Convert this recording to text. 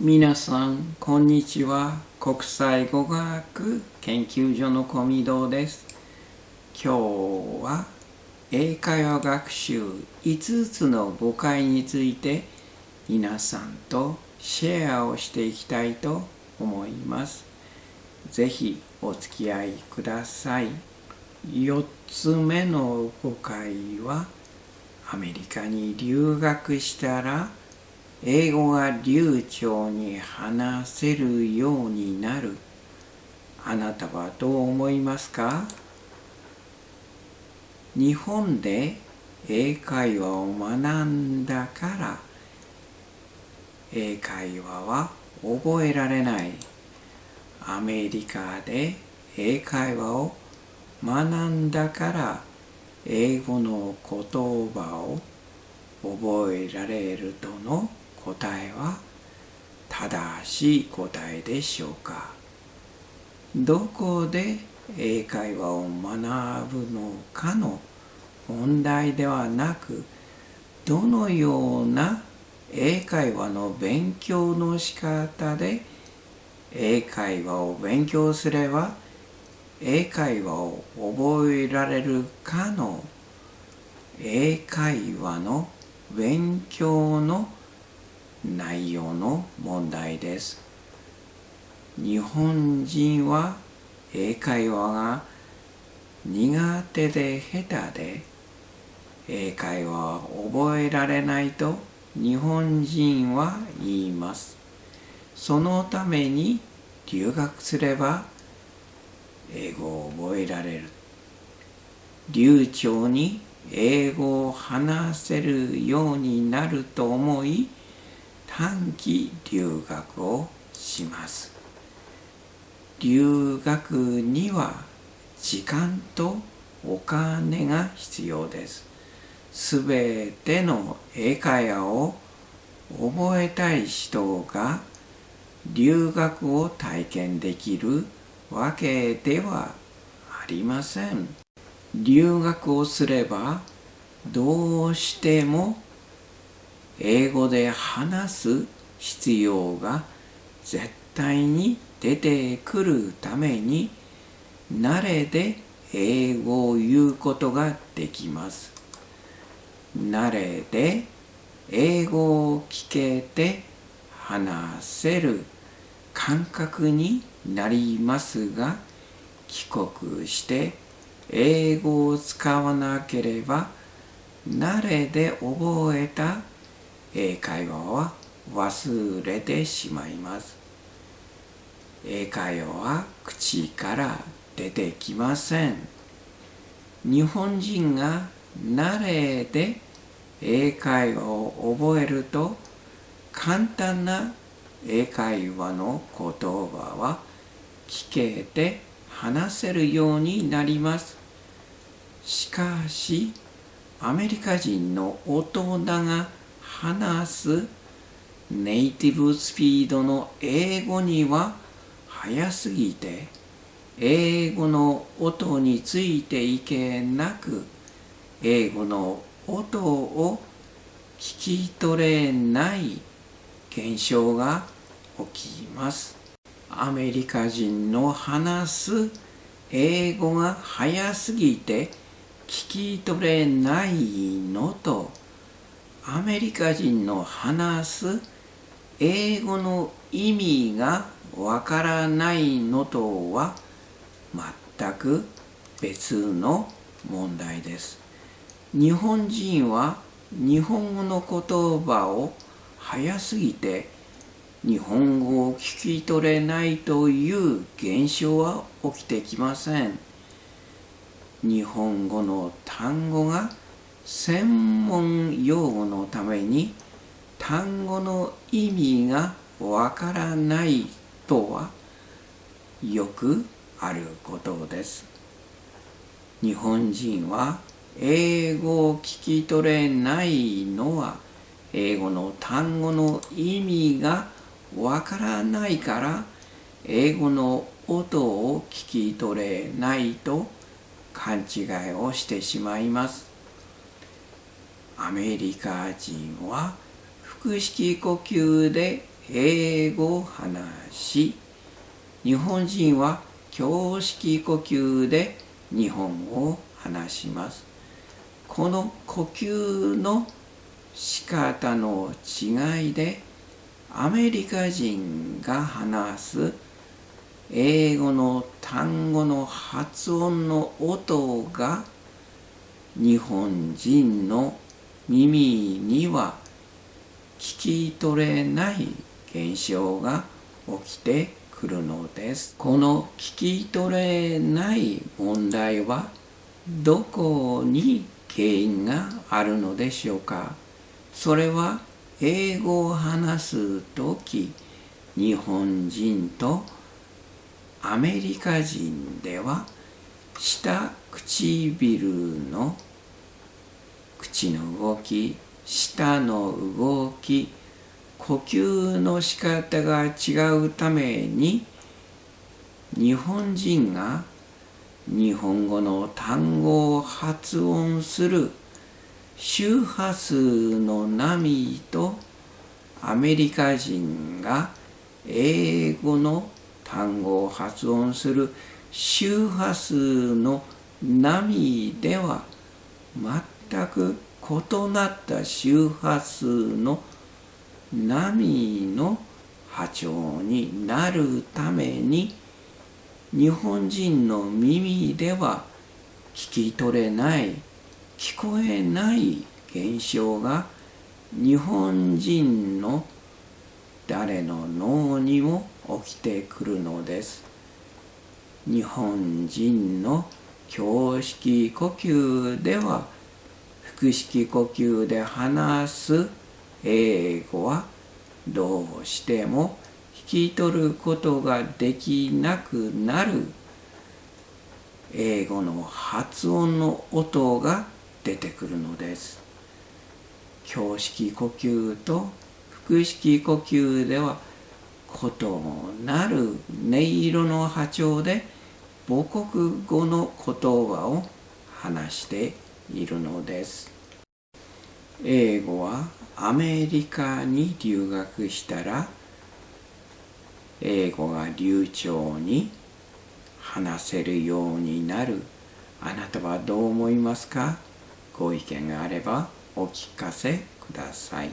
皆さん、こんにちは。国際語学研究所の小見堂です。今日は英会話学習5つの誤解について皆さんとシェアをしていきたいと思います。ぜひお付き合いください。4つ目の誤解はアメリカに留学したら英語が流暢に話せるようになる。あなたはどう思いますか？日本で英会話を学んだから英会話は覚えられない。アメリカで英会話を学んだから英語の言葉を覚えられるとの答えは正しい答えでしょうか？どこで英会話を学ぶのかの問題ではなくどのような英会話の勉強の仕方で英会話を勉強すれば英会話を覚えられるかの英会話の勉強の内容の問題です。日本人は英会話が苦手で下手で英会話を覚えられないと日本人は言います。そのために留学すれば英語を覚えられる。流暢に英語を話せるようになると思い短期留学をします。留学には時間とお金が必要です。すべての英会話を覚えたい人が留学を体験できるわけではありません。留学をすればどうしても英語で話す必要が絶対に出てくるために慣れで英語を言うことができます。慣れで英語を聞けて話せる感覚になりますが帰国して英語を使わなければ慣れで覚えた英会話は忘れてしまいます。英会話は口から出てきません。日本人が慣れで英会話を覚えると簡単な英会話の言葉は聞けて話せるようになります。しかしアメリカ人の大人が話すネイティブスピードの英語には速すぎて英語の音についていけなく英語の音を聞き取れない現象が起きます。アメリカ人の話す英語が速すぎて聞き取れないのとアメリカ人の話す英語の意味がわからないのとは全く別の問題です。日本人は日本語の言葉を早すぎて日本語を聞き取れないという現象は起きてきません。日本語の単語が専門用語のために単語の意味がわからないとはよくあることです。日本人は英語を聞き取れないのは英語の単語の意味がわからないから英語の音を聞き取れないと勘違いをしてしまいます。アメリカ人は腹式呼吸で英語を話し日本人は胸式呼吸で日本語を話します。この呼吸の仕方の違いでアメリカ人が話す英語の単語の発音の音が日本人の耳には聞き取れない現象が起きてくるのです。この聞き取れない問題はどこに原因があるのでしょうかそれは英語を話す時日本人とアメリカ人では下唇の口の動き舌の動き呼吸の仕方が違うために日本人が日本語の単語を発音する周波数の波とアメリカ人が英語の単語を発音する周波数の波では全全く異なった周波数の波の波長になるために日本人の耳では聞き取れない聞こえない現象が日本人の誰の脳にも起きてくるのです。日本人の胸式呼吸では腹式呼吸で話す英語はどうしても聞き取ることができなくなる英語の発音の音が出てくるのです。胸式呼吸と腹式呼吸では異なる音色の波長で母国語の言葉を話しているのです。英語はアメリカに留学したら英語が流暢に話せるようになるあなたはどう思いますか？ご意見があればお聞かせください。